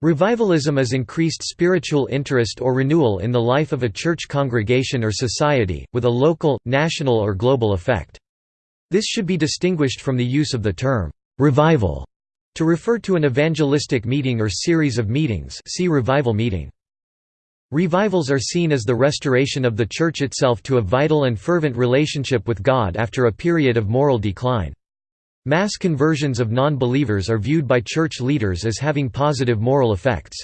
Revivalism is increased spiritual interest or renewal in the life of a church congregation or society, with a local, national or global effect. This should be distinguished from the use of the term, "'revival' to refer to an evangelistic meeting or series of meetings see revival meeting. Revivals are seen as the restoration of the Church itself to a vital and fervent relationship with God after a period of moral decline. Mass conversions of non-believers are viewed by church leaders as having positive moral effects.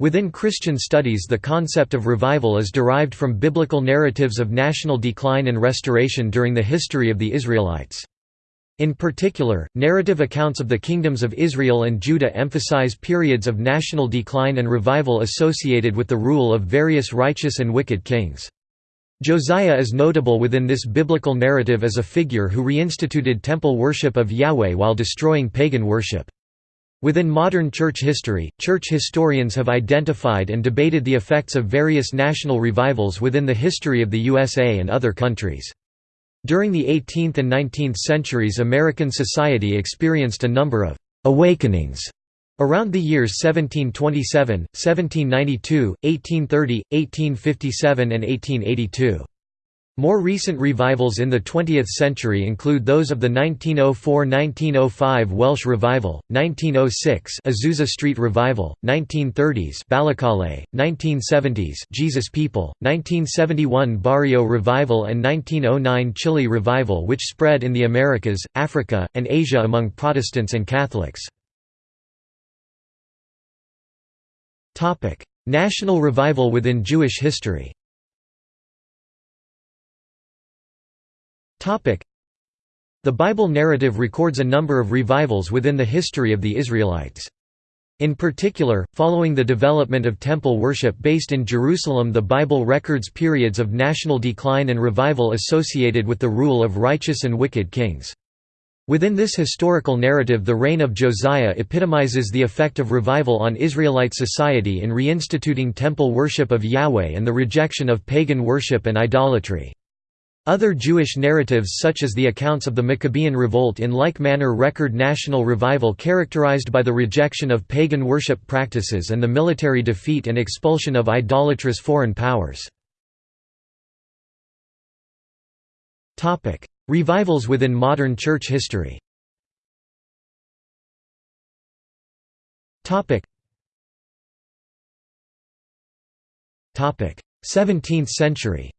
Within Christian studies the concept of revival is derived from biblical narratives of national decline and restoration during the history of the Israelites. In particular, narrative accounts of the kingdoms of Israel and Judah emphasize periods of national decline and revival associated with the rule of various righteous and wicked kings. Josiah is notable within this biblical narrative as a figure who reinstituted temple worship of Yahweh while destroying pagan worship. Within modern church history, church historians have identified and debated the effects of various national revivals within the history of the USA and other countries. During the 18th and 19th centuries American society experienced a number of «awakenings» Around the years 1727, 1792, 1830, 1857 and 1882. More recent revivals in the 20th century include those of the 1904–1905 Welsh Revival, 1906 Azusa Street Revival, 1930s Balokole, 1970s Jesus People, 1971 Bario Revival and 1909 Chile Revival which spread in the Americas, Africa, and Asia among Protestants and Catholics. Topic: National revival within Jewish history. Topic: The Bible narrative records a number of revivals within the history of the Israelites. In particular, following the development of temple worship based in Jerusalem the Bible records periods of national decline and revival associated with the rule of righteous and wicked kings. Within this historical narrative the reign of Josiah epitomizes the effect of revival on Israelite society in reinstituting temple worship of Yahweh and the rejection of pagan worship and idolatry. Other Jewish narratives such as the accounts of the Maccabean revolt in like manner record national revival characterized by the rejection of pagan worship practices and the military defeat and expulsion of idolatrous foreign powers. Revivals within modern church history. Topic. 17th century.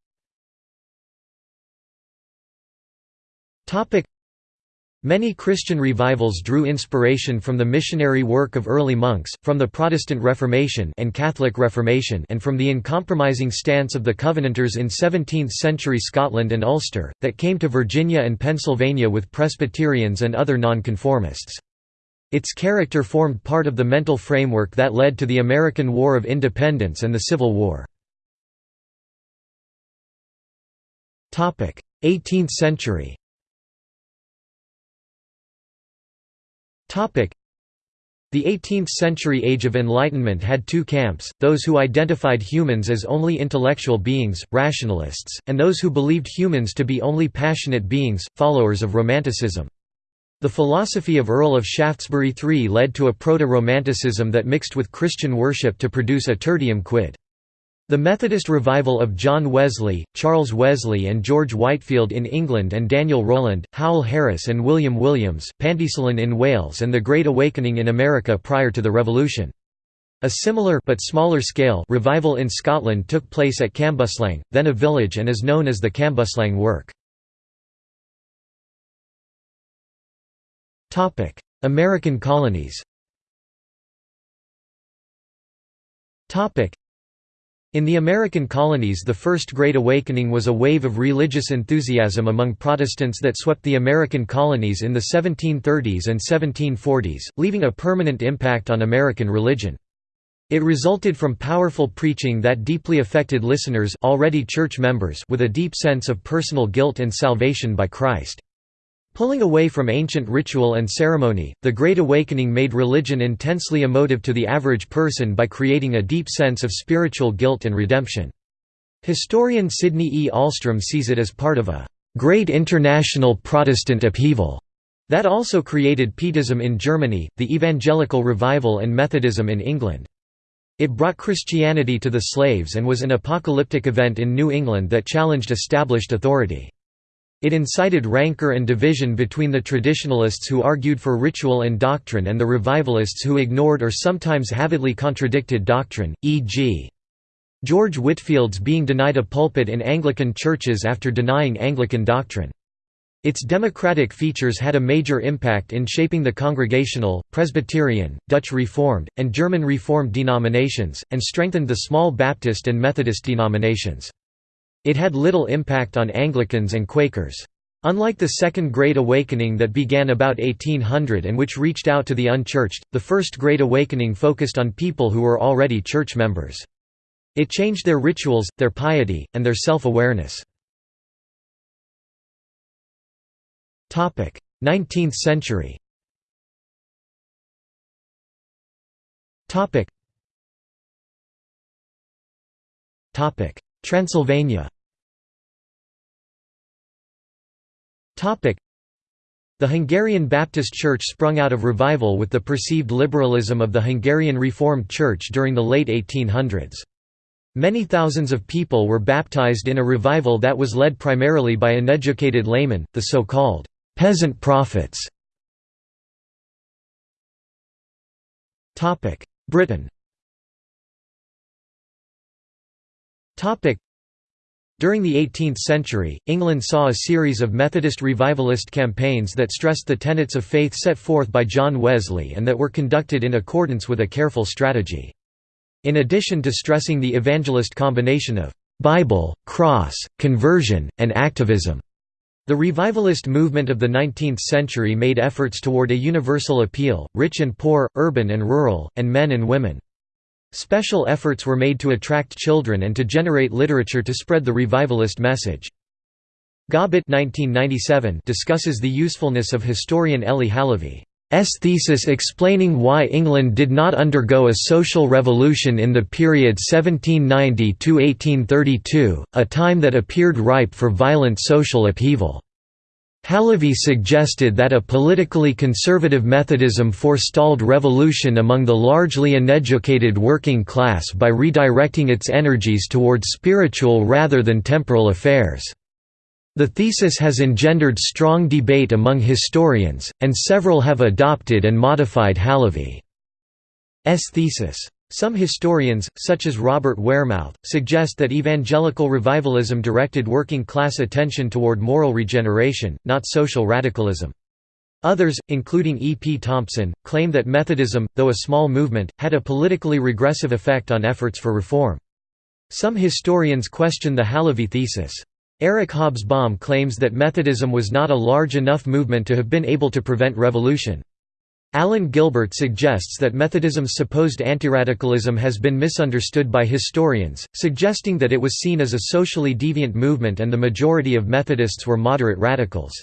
Topic Many Christian revivals drew inspiration from the missionary work of early monks, from the Protestant Reformation and Catholic Reformation and from the uncompromising stance of the Covenanters in 17th-century Scotland and Ulster, that came to Virginia and Pennsylvania with Presbyterians and other nonconformists. Its character formed part of the mental framework that led to the American War of Independence and the Civil War. 18th century The 18th-century Age of Enlightenment had two camps, those who identified humans as only intellectual beings, rationalists, and those who believed humans to be only passionate beings, followers of Romanticism. The philosophy of Earl of Shaftesbury III led to a proto-Romanticism that mixed with Christian worship to produce a tertium quid. The Methodist revival of John Wesley, Charles Wesley and George Whitefield in England and Daniel Rowland, Howell Harris and William Williams, Pantycelyn in Wales and the Great Awakening in America prior to the Revolution. A similar but smaller scale revival in Scotland took place at Cambuslang, then a village and is known as the Cambuslang work. American colonies in the American colonies the First Great Awakening was a wave of religious enthusiasm among Protestants that swept the American colonies in the 1730s and 1740s, leaving a permanent impact on American religion. It resulted from powerful preaching that deeply affected listeners already church members with a deep sense of personal guilt and salvation by Christ. Pulling away from ancient ritual and ceremony, the Great Awakening made religion intensely emotive to the average person by creating a deep sense of spiritual guilt and redemption. Historian Sidney E. Ahlstrom sees it as part of a «great international Protestant upheaval» That also created Pietism in Germany, the Evangelical Revival and Methodism in England. It brought Christianity to the slaves and was an apocalyptic event in New England that challenged established authority. It incited rancor and division between the traditionalists who argued for ritual and doctrine and the revivalists who ignored or sometimes avidly contradicted doctrine, e.g. George Whitefield's being denied a pulpit in Anglican churches after denying Anglican doctrine. Its democratic features had a major impact in shaping the Congregational, Presbyterian, Dutch Reformed, and German Reformed denominations, and strengthened the small Baptist and Methodist denominations. It had little impact on Anglicans and Quakers. Unlike the Second Great Awakening that began about 1800 and which reached out to the unchurched, the First Great Awakening focused on people who were already church members. It changed their rituals, their piety, and their self-awareness. 19th century Transylvania the Hungarian Baptist Church sprung out of revival with the perceived liberalism of the Hungarian Reformed Church during the late 1800s. Many thousands of people were baptized in a revival that was led primarily by uneducated laymen, the so-called Peasant prophets. Britain during the 18th century, England saw a series of Methodist revivalist campaigns that stressed the tenets of faith set forth by John Wesley and that were conducted in accordance with a careful strategy. In addition to stressing the evangelist combination of Bible, cross, conversion, and activism, the revivalist movement of the 19th century made efforts toward a universal appeal, rich and poor, urban and rural, and men and women. Special efforts were made to attract children and to generate literature to spread the revivalist message. Gobbitt discusses the usefulness of historian Eli Halevy. S thesis explaining why England did not undergo a social revolution in the period 1790–1832, a time that appeared ripe for violent social upheaval. Halevy suggested that a politically conservative Methodism forestalled revolution among the largely uneducated working class by redirecting its energies toward spiritual rather than temporal affairs. The thesis has engendered strong debate among historians, and several have adopted and modified Halevy's thesis. Some historians, such as Robert Wearmouth, suggest that evangelical revivalism directed working-class attention toward moral regeneration, not social radicalism. Others, including E. P. Thompson, claim that Methodism, though a small movement, had a politically regressive effect on efforts for reform. Some historians question the Halevy thesis. Eric Hobsbawm claims that Methodism was not a large enough movement to have been able to prevent revolution. Alan Gilbert suggests that Methodism's supposed antiradicalism has been misunderstood by historians, suggesting that it was seen as a socially deviant movement and the majority of Methodists were moderate radicals.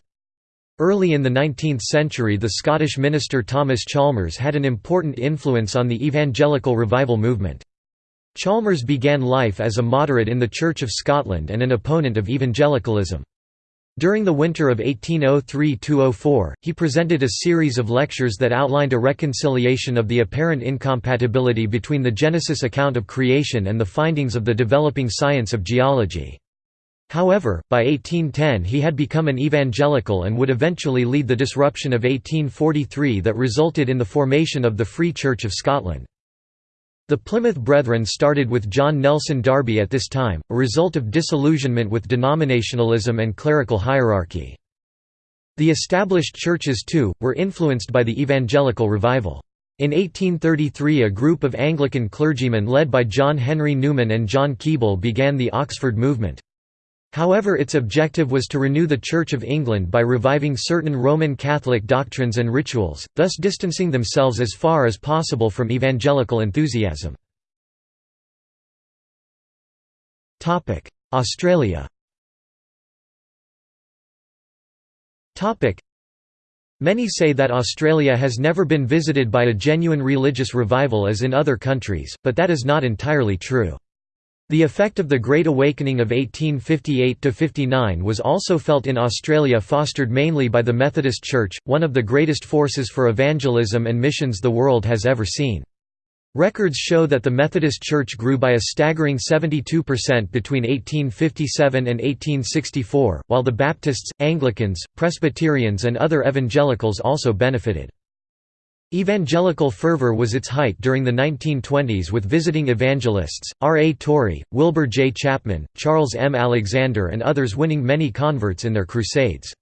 Early in the 19th century the Scottish minister Thomas Chalmers had an important influence on the evangelical revival movement. Chalmers began life as a moderate in the Church of Scotland and an opponent of evangelicalism. During the winter of 1803–04, he presented a series of lectures that outlined a reconciliation of the apparent incompatibility between the Genesis account of creation and the findings of the developing science of geology. However, by 1810 he had become an evangelical and would eventually lead the disruption of 1843 that resulted in the formation of the Free Church of Scotland. The Plymouth Brethren started with John Nelson Darby at this time, a result of disillusionment with denominationalism and clerical hierarchy. The established churches too, were influenced by the evangelical revival. In 1833 a group of Anglican clergymen led by John Henry Newman and John Keble began the Oxford movement. However its objective was to renew the Church of England by reviving certain Roman Catholic doctrines and rituals, thus distancing themselves as far as possible from evangelical enthusiasm. Australia Many say that Australia has never been visited by a genuine religious revival as in other countries, but that is not entirely true. The effect of the Great Awakening of 1858–59 was also felt in Australia fostered mainly by the Methodist Church, one of the greatest forces for evangelism and missions the world has ever seen. Records show that the Methodist Church grew by a staggering 72% between 1857 and 1864, while the Baptists, Anglicans, Presbyterians and other evangelicals also benefited. Evangelical fervor was its height during the 1920s with visiting evangelists, R. A. Torrey, Wilbur J. Chapman, Charles M. Alexander and others winning many converts in their crusades.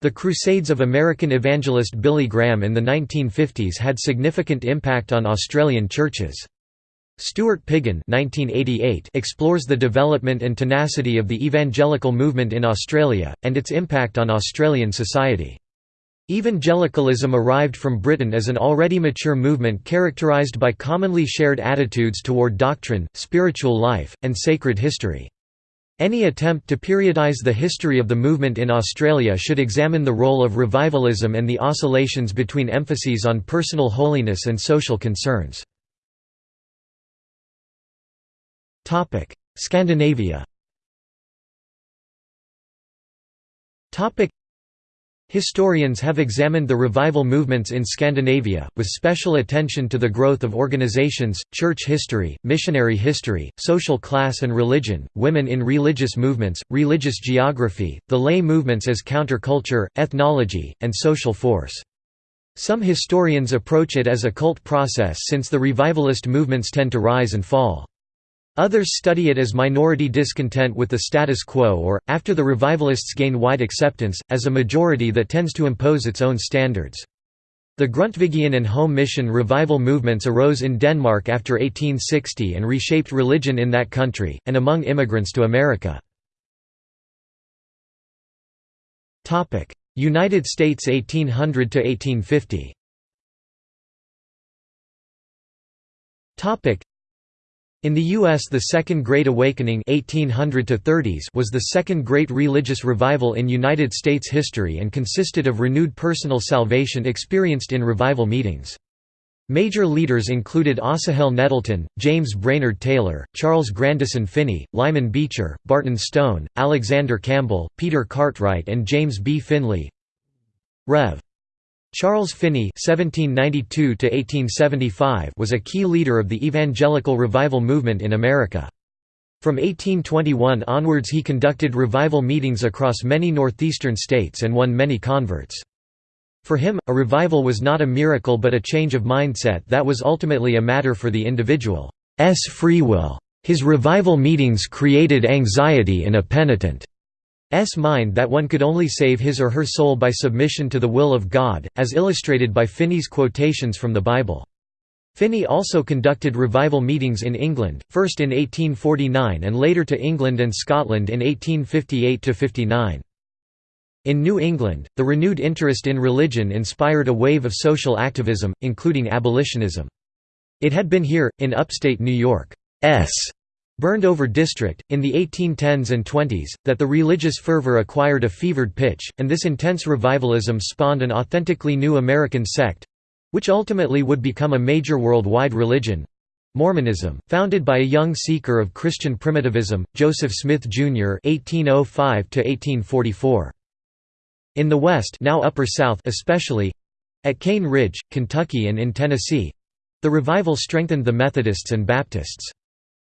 The Crusades of American evangelist Billy Graham in the 1950s had significant impact on Australian churches. Stuart Piggin explores the development and tenacity of the evangelical movement in Australia, and its impact on Australian society. Evangelicalism arrived from Britain as an already mature movement characterised by commonly shared attitudes toward doctrine, spiritual life, and sacred history. Any attempt to periodize the history of the movement in Australia should examine the role of revivalism and the oscillations between emphases on personal holiness and social concerns. Scandinavia Historians have examined the revival movements in Scandinavia, with special attention to the growth of organizations, church history, missionary history, social class and religion, women in religious movements, religious geography, the lay movements as counterculture, ethnology, and social force. Some historians approach it as a cult process since the revivalist movements tend to rise and fall. Others study it as minority discontent with the status quo or, after the revivalists gain wide acceptance, as a majority that tends to impose its own standards. The Grundtvigian and Home Mission revival movements arose in Denmark after 1860 and reshaped religion in that country, and among immigrants to America. United States 1800 to 1850. In the U.S. the Second Great Awakening 1800 was the second great religious revival in United States history and consisted of renewed personal salvation experienced in revival meetings. Major leaders included Asahel Nettleton, James Brainerd Taylor, Charles Grandison Finney, Lyman Beecher, Barton Stone, Alexander Campbell, Peter Cartwright and James B. Finley Rev. Charles Finney (1792–1875) was a key leader of the evangelical revival movement in America. From 1821 onwards he conducted revival meetings across many northeastern states and won many converts. For him, a revival was not a miracle but a change of mindset that was ultimately a matter for the individual's free will. His revival meetings created anxiety in a penitent S mind that one could only save his or her soul by submission to the will of God, as illustrated by Finney's quotations from the Bible. Finney also conducted revival meetings in England, first in 1849 and later to England and Scotland in 1858–59. In New England, the renewed interest in religion inspired a wave of social activism, including abolitionism. It had been here, in upstate New York's burned-over district, in the 1810s and 20s, that the religious fervor acquired a fevered pitch, and this intense revivalism spawned an authentically new American sect—which ultimately would become a major worldwide religion—Mormonism, founded by a young seeker of Christian primitivism, Joseph Smith, Jr. (1805–1844). In the West, now Upper South, especially—at Cane Ridge, Kentucky, and in Tennessee—the revival strengthened the Methodists and Baptists.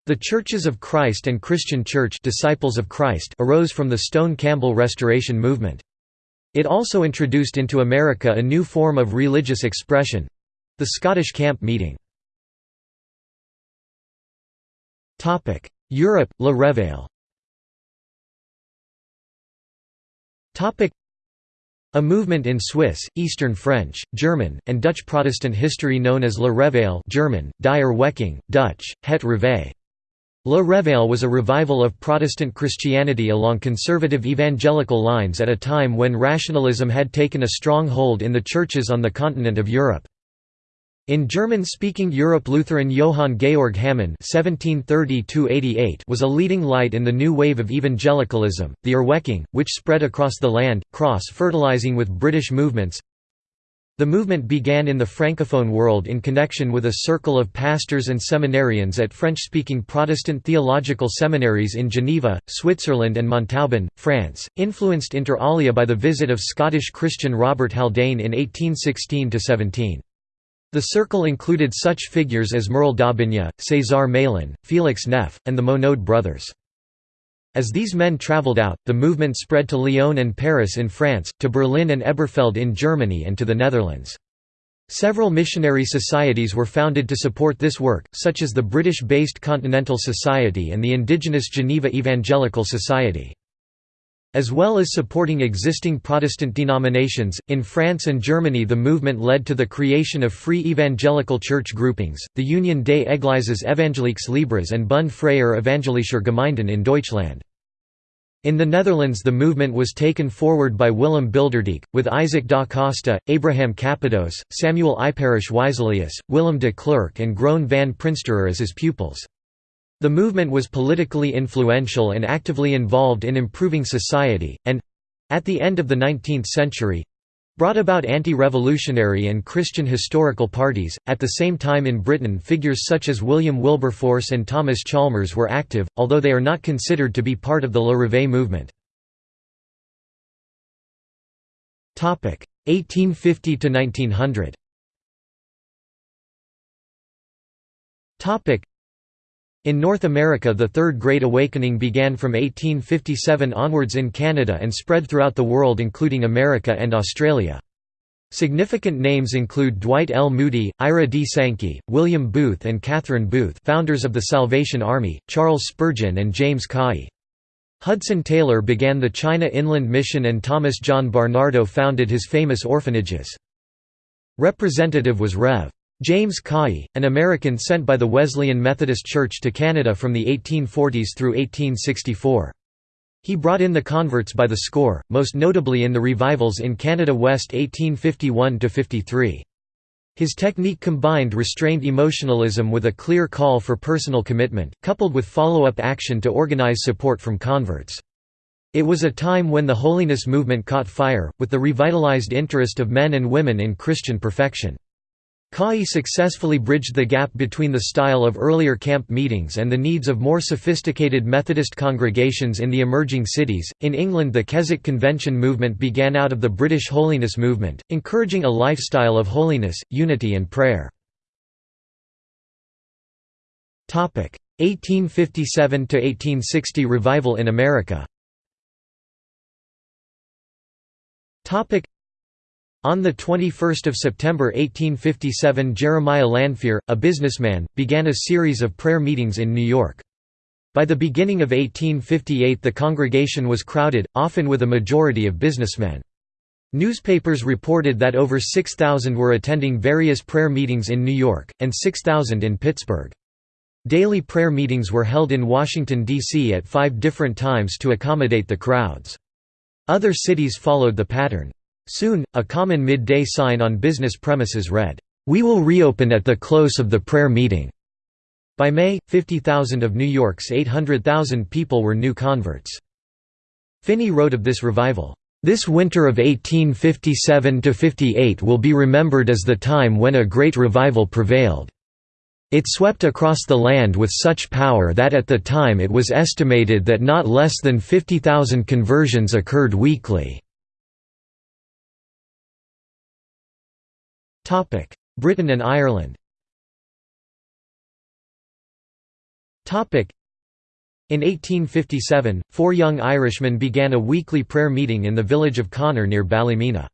The Churches of Christ and Christian Church Disciples of Christ arose from the Stone Campbell Restoration movement. It also introduced into America a new form of religious expression—the Scottish camp meeting. Europe, La Réveil a movement in Swiss, Eastern French, German, and Dutch Protestant history known as La Réveil German, Die Dutch, Het Reveil. La Réveil was a revival of Protestant Christianity along conservative evangelical lines at a time when rationalism had taken a strong hold in the churches on the continent of Europe. In German-speaking Europe Lutheran Johann Georg Hamann was a leading light in the new wave of evangelicalism, the Erweckung, which spread across the land, cross-fertilizing with British movements, The movement began in the Francophone world in connection with a circle of pastors and seminarians at French-speaking Protestant theological seminaries in Geneva, Switzerland and Montauban, France, influenced inter alia by the visit of Scottish Christian Robert Haldane in 1816–17. The circle included such figures as Merle d'Aubigne, César Malan, Félix Neff, and the Monod brothers. As these men traveled out, the movement spread to Lyon and Paris in France, to Berlin and Elberfeld in Germany and to the Netherlands. Several missionary societies were founded to support this work, such as the British-based Continental Society and the indigenous Geneva Evangelical Society. As well as supporting existing Protestant denominations, in France and Germany the movement led to the creation of free evangelical church groupings, the Union des Églises Evangéliques Libres and Bund Freier Evangelischer Gemeinden in Deutschland. In the Netherlands the movement was taken forward by Willem Bilderdijk, with Isaac da Costa, Abraham Capadose, Samuel Iperusz Wiselius, Willem de Clercq and Groen van Prinsterer as his pupils. The movement was politically influential and actively involved in improving society, and—at the end of the 19th century, brought about anti-revolutionary and Christian historical parties. At the same time in Britain figures such as William Wilberforce and Thomas Chalmers were active, although they are not considered to be part of the Le Réveil movement. 1850 to 1900. In North America the Third Great Awakening began from 1857 onwards in Canada and spread throughout the world including America and Australia. Significant names include Dwight L. Moody, Ira D. Sankey, William Booth and Catherine Booth founders of the Salvation Army, Charles Spurgeon and James Caughey. Hudson Taylor began the China Inland Mission and Thomas John Barnardo founded his famous orphanages. Representative was Rev. James Caughey, an American sent by the Wesleyan Methodist Church to Canada from the 1840s through 1864. He brought in the converts by the score, most notably in the revivals in Canada West 1851–53. His technique combined restrained emotionalism with a clear call for personal commitment, coupled with follow-up action to organize support from converts. It was a time when the holiness movement caught fire, with the revitalized interest of men and women in Christian perfection. Caughey successfully bridged the gap between the style of earlier camp meetings and the needs of more sophisticated Methodist congregations in the emerging cities. In England, the Keswick Convention movement began out of the British holiness movement, encouraging a lifestyle of holiness, unity, and prayer. 1857 1860 revival in America on 21 September 1857 Jeremiah Lanphier, a businessman, began a series of prayer meetings in New York. By the beginning of 1858 the congregation was crowded, often with a majority of businessmen. Newspapers reported that over 6,000 were attending various prayer meetings in New York, and 6,000 in Pittsburgh. Daily prayer meetings were held in Washington, D.C. at five different times to accommodate the crowds. Other cities followed the pattern. Soon, a common midday sign on business premises read, "'We will reopen at the close of the prayer meeting'". By May, 50,000 of New York's 800,000 people were new converts. Finney wrote of this revival, "'This winter of 1857–58 will be remembered as the time when a great revival prevailed. It swept across the land with such power that at the time it was estimated that not less than 50,000 conversions occurred weekly. Britain and Ireland Topic: in 1857, four young Irishmen began a weekly prayer meeting in the village of Connor near Ballymena.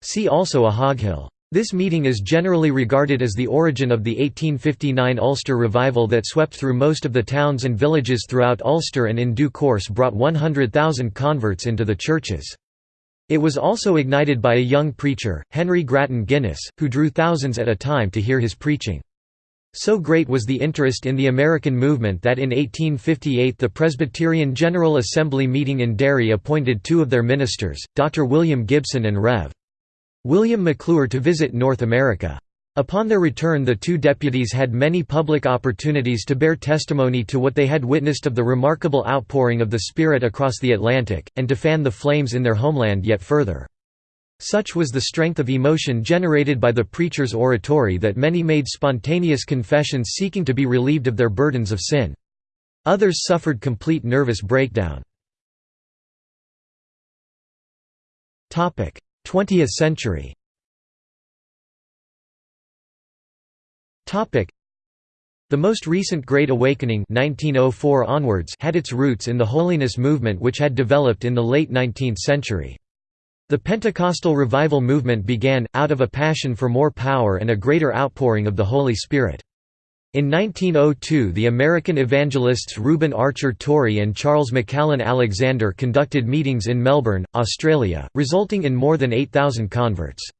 See also Ahoghill. This meeting is generally regarded as the origin of the 1859 Ulster revival that swept through most of the towns and villages throughout Ulster and in due course brought 100,000 converts into the churches. It was also ignited by a young preacher, Henry Grattan Guinness, who drew thousands at a time to hear his preaching. So great was the interest in the American movement that in 1858 the Presbyterian General Assembly meeting in Derry appointed two of their ministers, Dr. William Gibson and Rev. William McClure to visit North America. Upon their return the two deputies had many public opportunities to bear testimony to what they had witnessed of the remarkable outpouring of the Spirit across the Atlantic, and to fan the flames in their homeland yet further. Such was the strength of emotion generated by the preacher's oratory that many made spontaneous confessions seeking to be relieved of their burdens of sin. Others suffered complete nervous breakdown. 20th century the most recent Great Awakening 1904 onwards had its roots in the holiness movement which had developed in the late 19th century. The Pentecostal revival movement began, out of a passion for more power and a greater outpouring of the Holy Spirit. In 1902 the American evangelists Reuben Archer Torrey and Charles McCallon Alexander conducted meetings in Melbourne, Australia, resulting in more than 8,000 converts.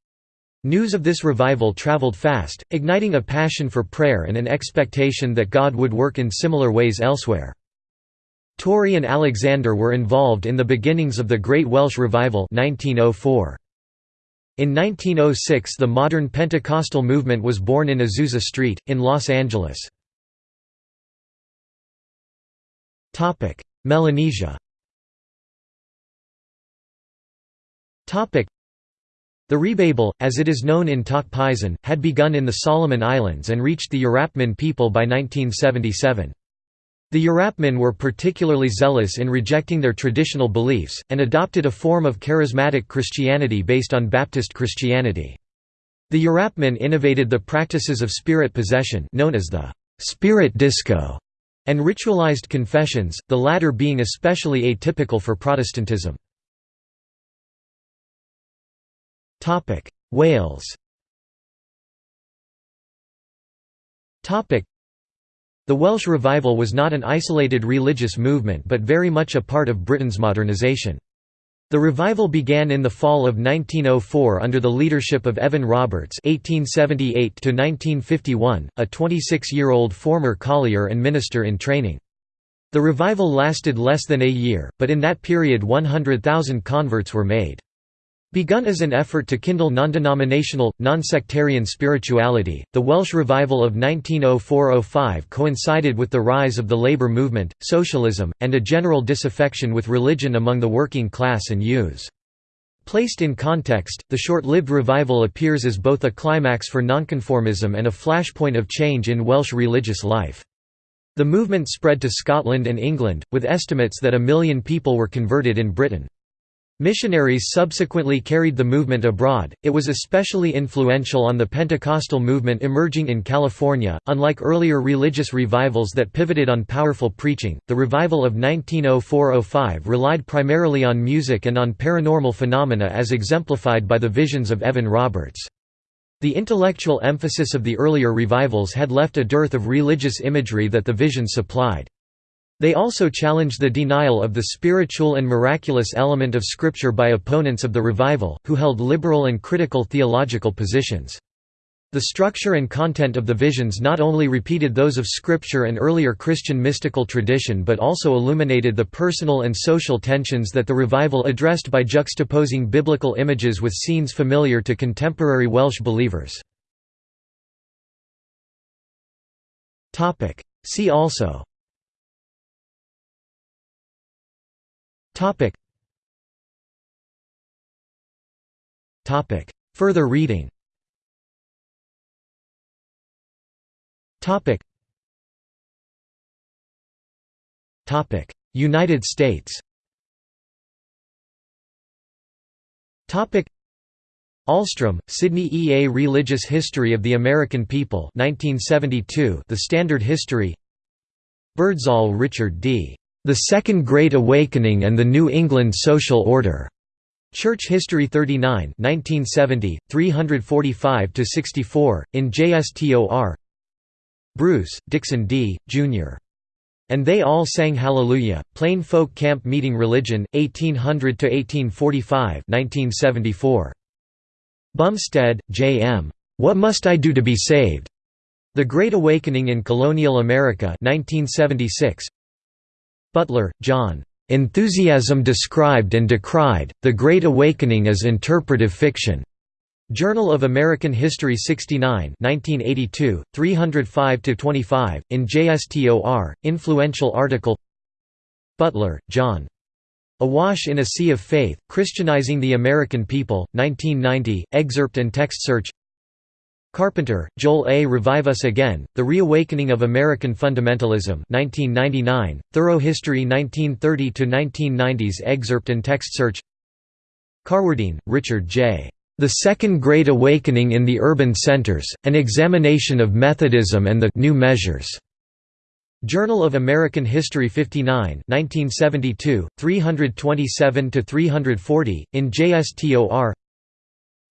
News of this revival travelled fast, igniting a passion for prayer and an expectation that God would work in similar ways elsewhere. Torrey and Alexander were involved in the beginnings of the Great Welsh Revival 1904. In 1906 the modern Pentecostal movement was born in Azusa Street, in Los Angeles. Melanesia The Rebaibel, as it is known in Tok Pisin, had begun in the Solomon Islands and reached the Urapmin people by 1977. The Urapmin were particularly zealous in rejecting their traditional beliefs, and adopted a form of charismatic Christianity based on Baptist Christianity. The Urapmin innovated the practices of spirit possession known as the «spirit disco» and ritualized confessions, the latter being especially atypical for Protestantism. Wales Topic: the Welsh revival was not an isolated religious movement but very much a part of Britain's modernisation. The revival began in the fall of 1904 under the leadership of Evan Roberts (1878–1951), a 26-year-old former collier and minister in training. The revival lasted less than a year, but in that period 100,000 converts were made. Begun as an effort to kindle non-denominational, non-sectarian spirituality, the Welsh revival of 1904–05 coincided with the rise of the labour movement, socialism, and a general disaffection with religion among the working class and youths. Placed in context, the short-lived revival appears as both a climax for nonconformism and a flashpoint of change in Welsh religious life. The movement spread to Scotland and England, with estimates that a million people were converted in Britain. Missionaries subsequently carried the movement abroad. It was especially influential on the Pentecostal movement emerging in California. Unlike earlier religious revivals that pivoted on powerful preaching, the revival of 1904-05 relied primarily on music and on paranormal phenomena as exemplified by the visions of Evan Roberts. The intellectual emphasis of the earlier revivals had left a dearth of religious imagery that the visions supplied. They also challenged the denial of the spiritual and miraculous element of Scripture by opponents of the revival, who held liberal and critical theological positions. The structure and content of the visions not only repeated those of Scripture and earlier Christian mystical tradition but also illuminated the personal and social tensions that the revival addressed by juxtaposing biblical images with scenes familiar to contemporary Welsh believers. See also Topic. Topic. Further reading. Topic. Topic. United States. Topic. Ahlstrom, Sidney E. A Religious History of the American People 1972 The Standard History Birdsall Richard D. The Second Great Awakening and the New England Social Order. Church History 39 1970, 345–64, in JSTOR Bruce, Dixon D., Jr. And They All Sang Hallelujah, Plain Folk Camp Meeting Religion, 1800–1845 1974. Bumstead, J. M. What Must I Do to Be Saved? The Great Awakening in Colonial America 1976. Butler, John. Enthusiasm Described and Decried, The Great Awakening as Interpretive Fiction. Journal of American History 69 1982, 305–25, in JSTOR, influential article Butler, John. Awash in a Sea of Faith, Christianizing the American People, 1990, excerpt and text search Carpenter, Joel A. Revive Us Again, The Reawakening of American Fundamentalism 1999, Thorough History 1930–1990s excerpt and text search Carwardine, Richard J. The Second Great Awakening in the Urban Centers, An Examination of Methodism and the New Measures. Journal of American History 59 1972, 327–340, in JSTOR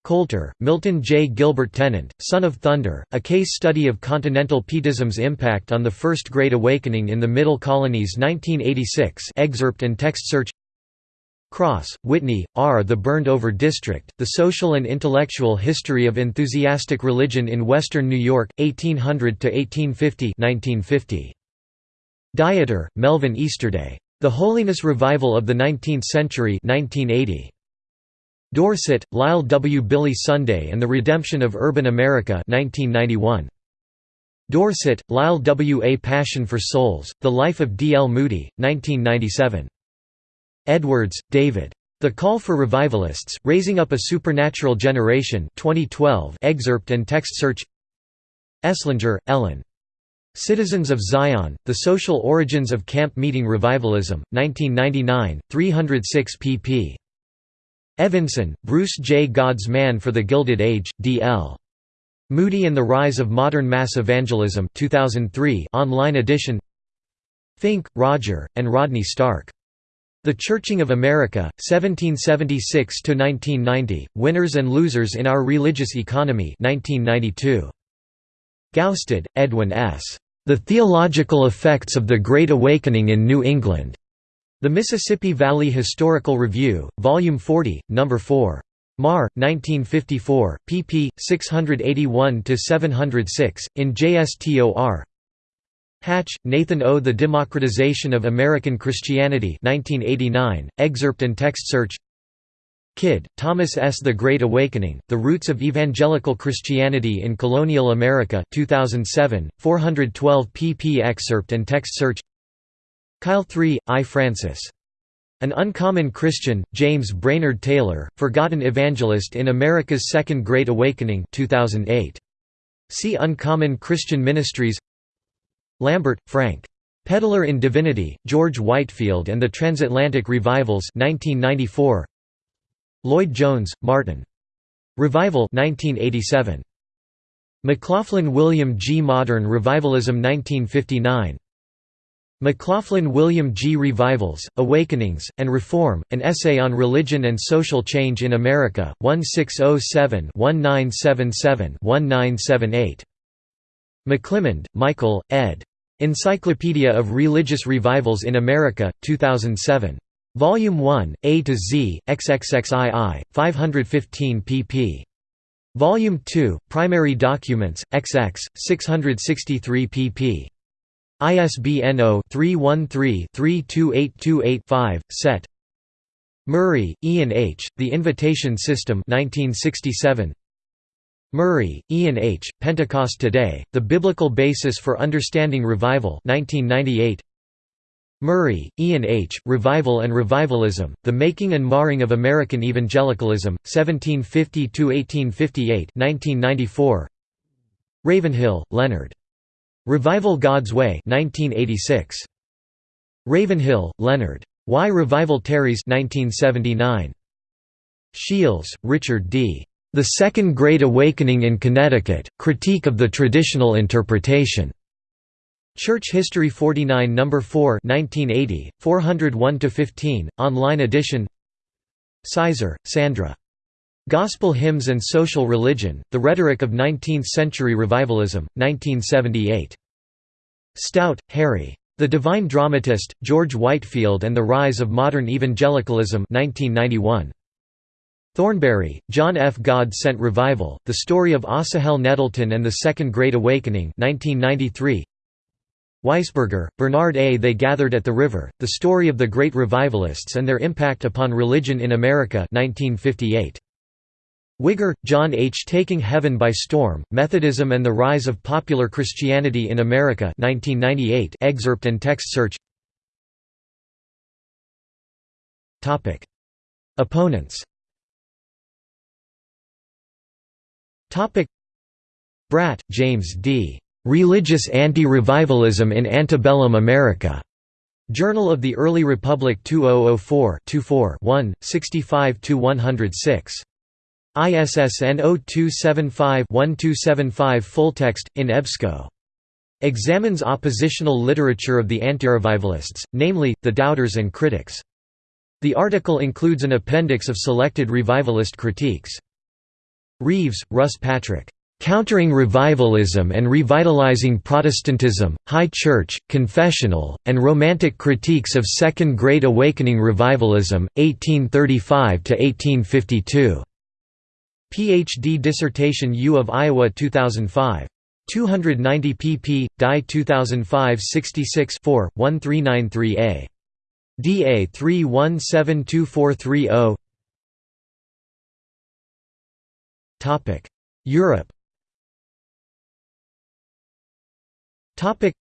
Coulter, Milton J. Gilbert Tennent, Son of Thunder, A Case Study of Continental Pietism's Impact on the First Great Awakening in the Middle Colonies 1986 excerpt and text search Cross, Whitney, R. The Burned Over District, The Social and Intellectual History of Enthusiastic Religion in Western New York, 1800–1850 1950. Dieter, Melvin Easterday. The Holiness Revival of the Nineteenth Century 1980. Dorsett, Lyle W. Billy Sunday and the Redemption of Urban America 1991. Dorsett, Lyle W. A Passion for Souls, The Life of D. L. Moody, 1997. Edwards, David. The Call for Revivalists, Raising Up a Supernatural Generation 2012 excerpt and text search Eslinger, Ellen. Citizens of Zion, The Social Origins of Camp Meeting Revivalism, 1999, 306 pp. Evensen, Bruce J. God's Man for the Gilded Age, D.L. Moody and the Rise of Modern Mass Evangelism 2003 online edition Finke, Roger, and Rodney Stark. The Churching of America, 1776–1990, Winners and Losers in Our Religious Economy 1992. Gaustad, Edwin S. The Theological Effects of the Great Awakening in New England. The Mississippi Valley Historical Review, Volume 40, No. 4. Mar. 1954, pp. 681–706, in JSTOR Hatch, Nathan O. The Democratization of American Christianity 1989, excerpt and text search Kidd, Thomas S. The Great Awakening, The Roots of Evangelical Christianity in Colonial America 2007, 412 pp excerpt and text search Keil 3, I. Francis. An Uncommon Christian, James Brainerd Taylor, Forgotten Evangelist in America's Second Great Awakening 2008. See Uncommon Christian Ministries Lambert, Frank. Peddler in Divinity, George Whitefield and the Transatlantic Revivals 1994. Lloyd Jones, Martin. Revival 1987. McLoughlin William G. Modern Revivalism 1959. McLoughlin William G. Revivals, Awakenings, and Reform, An Essay on Religion and Social Change in America, 1607-1977-1978. McClymond, Michael, ed. Encyclopedia of Religious Revivals in America, 2007. Volume 1, A to Z, XXXII, 515 pp. Volume 2, Primary Documents, XX, 663 pp. ISBN 0-313-32828-5, Set. Murray, Ian H., The Invitation System 1967. Murray, Ian H., Pentecost Today, The Biblical Basis for Understanding Revival 1998. Murray, Ian H., Revival and Revivalism, The Making and Marring of American Evangelicalism, 1750–1858 Ravenhill, Leonard. Revival God's Way 1986. Ravenhill, Leonard. Why Revival Tarries 1979. Shields, Richard D. The Second Great Awakening in Connecticut, Critique of the Traditional Interpretation. Church History 49 No. 4 1980, 401–15, online edition Sizer, Sandra. Gospel Hymns and Social Religion, The Rhetoric of Nineteenth-Century Revivalism, 1978. Stout, Harry. The Divine Dramatist, George Whitefield and the Rise of Modern Evangelicalism 1991. Thornberry, John F. God Sent Revival, The Story of Asahel Nettleton and the Second Great Awakening 1993. Weisberger, Bernard A. They Gathered at the River, The Story of the Great Revivalists and Their Impact Upon Religion in America 1958. Wigger, John H. Taking Heaven by Storm, Methodism and the Rise of Popular Christianity in America 1998 excerpt and text search Opponents Bratt, James D. Religious Anti-Revivalism in Antebellum America. Journal of the Early Republic 2004 1 65–106. ISSN 0275-1275 Fulltext, in EBSCO. Examines oppositional literature of the antirevivalists, namely, the doubters and critics. The article includes an appendix of selected revivalist critiques. Reeves, Russ Patrick. Countering Revivalism and Revitalizing Protestantism, High Church, Confessional, and Romantic Critiques of Second Great Awakening Revivalism, 1835–1852. Ph.D. dissertation U of Iowa 2005. 290 pp. Dye 2005 66 4, 1393a. DA 31724330 Europe Topic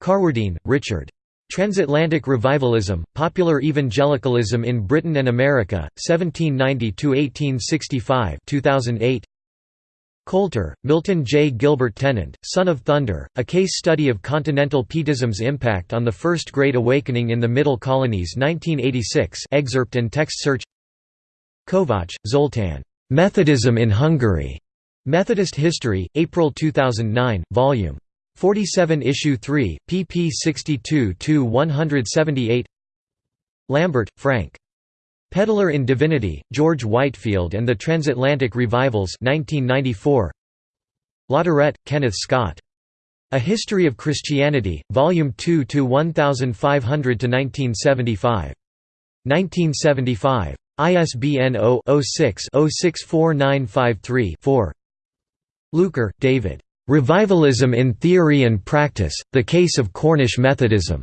Carwardine, Richard. Transatlantic Revivalism, Popular Evangelicalism in Britain and America, 1790–1865 2008. Coalter, Milton J. Gilbert Tennent, Son of Thunder, A Case Study of Continental Pietism's Impact on the First Great Awakening in the Middle Colonies 1986 excerpt and text search Kovacs, Zoltan. Methodism in Hungary. Methodist History, April 2009, Vol. 47 Issue 3, pp 62–178 Lambert, Frank. Peddler in Divinity, George Whitefield and the Transatlantic Revivals 1994. Latourette, Kenneth Scott. A History of Christianity, Volume 2 to 1500 to 1975. 1975. ISBN 0-06-064953-4. Luker, David. Revivalism in Theory and Practice, The Case of Cornish Methodism.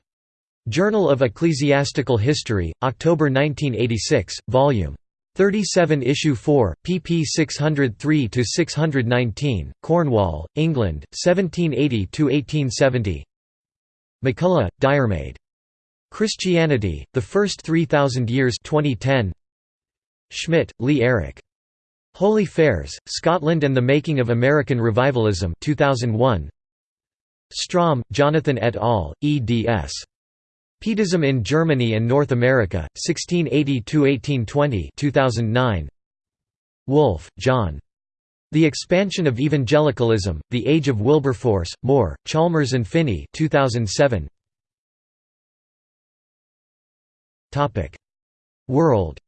Journal of Ecclesiastical History, October 1986, Vol. 37 Issue 4, pp 603–619, Cornwall, England, 1780–1870 MacCulloch, Diarmaid. Christianity, The First Three Thousand Years 2010. Schmidt, Leigh Eric. Holy Fairs, Scotland and the Making of American Revivalism 2001. Strom, Jonathan et al., eds. Pietism in Germany and North America, 1680–1820 2009. Wolffe, John. The Expansion of Evangelicalism, The Age of Wilberforce, More, Chalmers and Finney 2007. World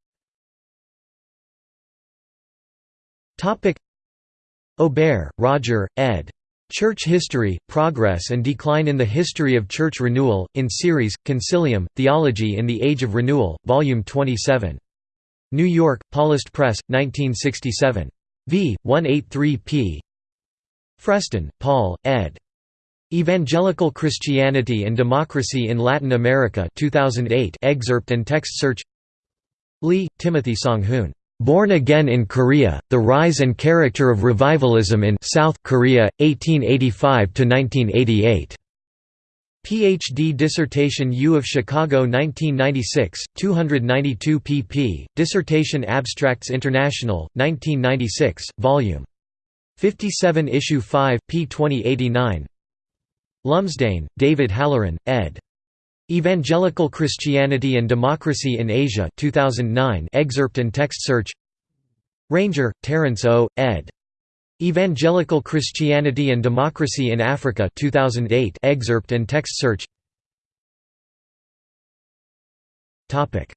Aubert, Roger, ed. Church History, Progress and Decline in the History of Church Renewal, in series, Concilium, Theology in the Age of Renewal, Volume 27. New York, Paulist Press, 1967. v. 183 p. Freston, Paul, ed. Evangelical Christianity and Democracy in Latin America 2008 excerpt and text search Lee, Timothy Song-hoon. Born Again in Korea, The Rise and Character of Revivalism in South Korea, 1885–1988. Ph.D. dissertation U of Chicago 1996, 292 pp. Dissertation Abstracts International, 1996, Vol. 57 Issue 5, p. 2089 Lumsdaine, David Halloran, ed. Evangelical Christianity and Democracy in Asia 2009 excerpt and text search Ranger, Terence O., ed. Evangelical Christianity and Democracy in Africa 2008 excerpt and text search Topic.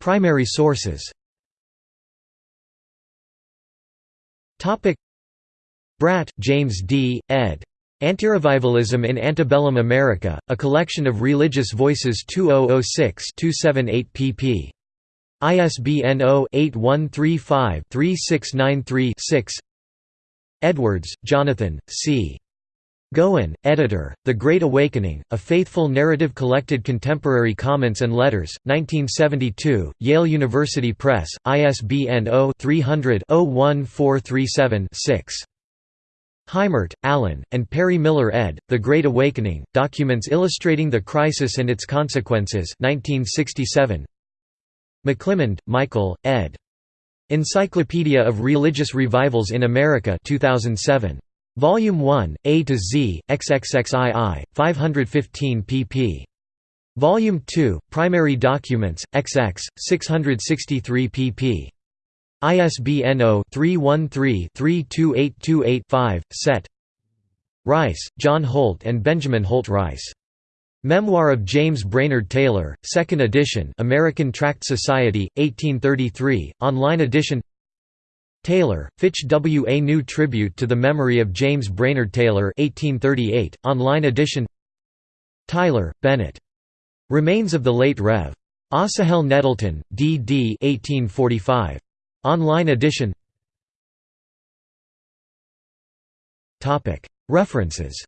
Primary sources Topic. Bratt, James D., ed. Antirevivalism in Antebellum America, a collection of religious voices 2006-278 pp. ISBN 0-8135-3693-6 Edwards, Jonathan, C. Goen, editor, The Great Awakening, A Faithful Narrative Collected Contemporary Comments and Letters, 1972, Yale University Press, ISBN 0-300-01437-6. Heimert, Allen, and Perry Miller ed., The Great Awakening, Documents Illustrating the Crisis and Its Consequences 1967. McClymond, Michael, ed. Encyclopedia of Religious Revivals in America 2007. Volume 1, A to Z, XXXII, 515 pp. Volume 2, Primary Documents, XX, 663 pp. ISBN 0-313-32828-5, Set Rice, John Holt and Benjamin Holt Rice. Memoir of James Brainerd Taylor, 2nd edition American Tract Society, 1833, online edition Taylor, Fitch W. A New Tribute to the Memory of James Brainerd Taylor 1838, online edition Tyler, Bennett. Remains of the Late Rev. Asahel Nettleton, D.D. 1845. Online edition. References